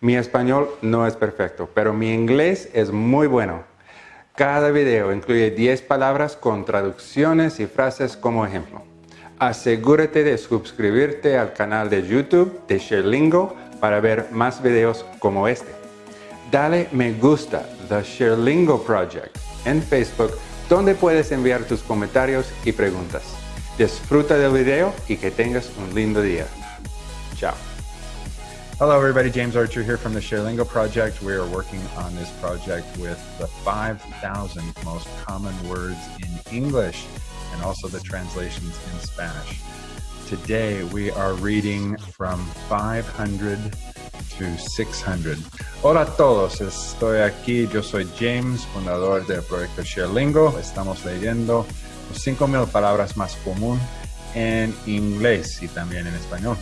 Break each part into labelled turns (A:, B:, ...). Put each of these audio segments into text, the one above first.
A: Mi español no es perfecto, pero mi inglés es muy bueno. Cada video incluye 10 palabras con traducciones y frases como ejemplo. Asegúrate de suscribirte al canal de YouTube de ShareLingo para ver más videos como este. Dale me gusta The ShareLingo Project en Facebook donde puedes enviar tus comentarios y preguntas. Disfruta del video y que tengas un lindo día. Chao.
B: Hello everybody, James Archer here from the ShareLingo project. We are working on this project with the 5,000 most common words in English and also the translations in Spanish. Today we are reading from 500 to 600. Hola a todos, estoy aquí, yo soy James, fundador del proyecto ShareLingo. Estamos leyendo los 5.000 palabras más común en inglés y también en español.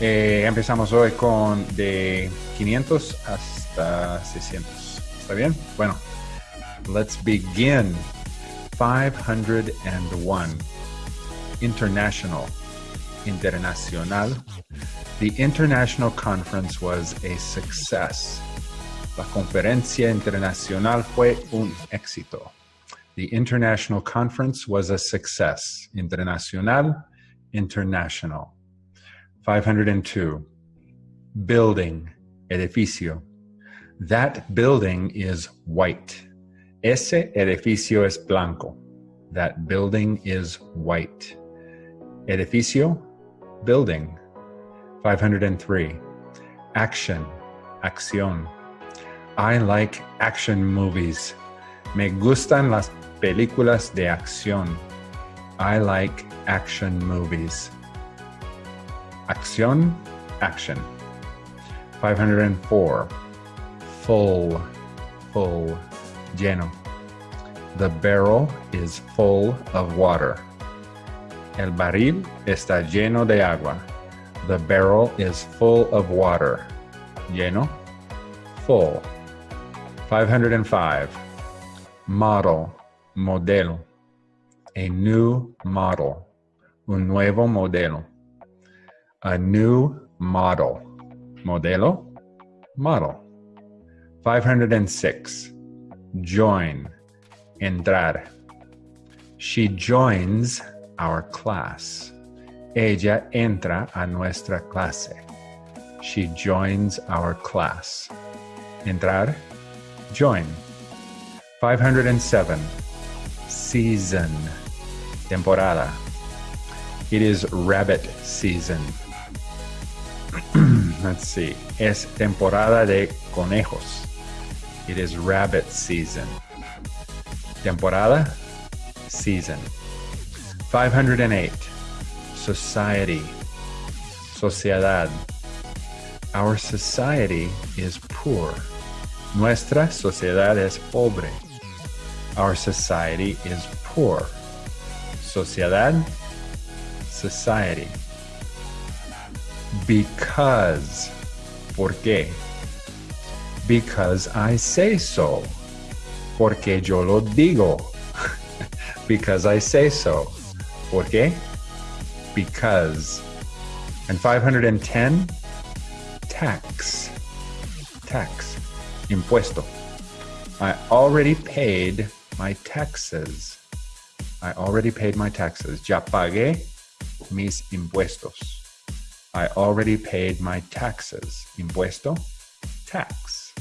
B: Eh, empezamos hoy con de 500 hasta 600. ¿Está bien? Bueno, let's begin. 501. International. Internacional. The international conference was a success. La conferencia internacional fue un éxito. The international conference was a success. Internacional, international. 502. Building, edificio. That building is white. Ese edificio es blanco. That building is white. Edificio, building. 503. Action, acción. I like action movies. Me gustan las películas de acción. I like action movies. Acción, action. 504. Full, full, lleno. The barrel is full of water. El barril está lleno de agua. The barrel is full of water. Lleno, full. 505. Model, modelo. A new model. Un nuevo modelo. A new model. Modelo, model. 506. Join, entrar. She joins our class. Ella entra a nuestra clase. She joins our class. Entrar, join. 507. Season, temporada. It is rabbit season. Let's see. Es temporada de conejos. It is rabbit season. Temporada, season. 508. Society, sociedad. Our society is poor. Nuestra sociedad es pobre. Our society is poor. Sociedad, society. Because. ¿Por qué? Because I say so. Porque yo lo digo. because I say so. ¿Por qué? Because. And 510, tax. Tax. Impuesto. I already paid my taxes. I already paid my taxes. Ya pagué mis impuestos. I already paid my taxes. Impuesto, tax.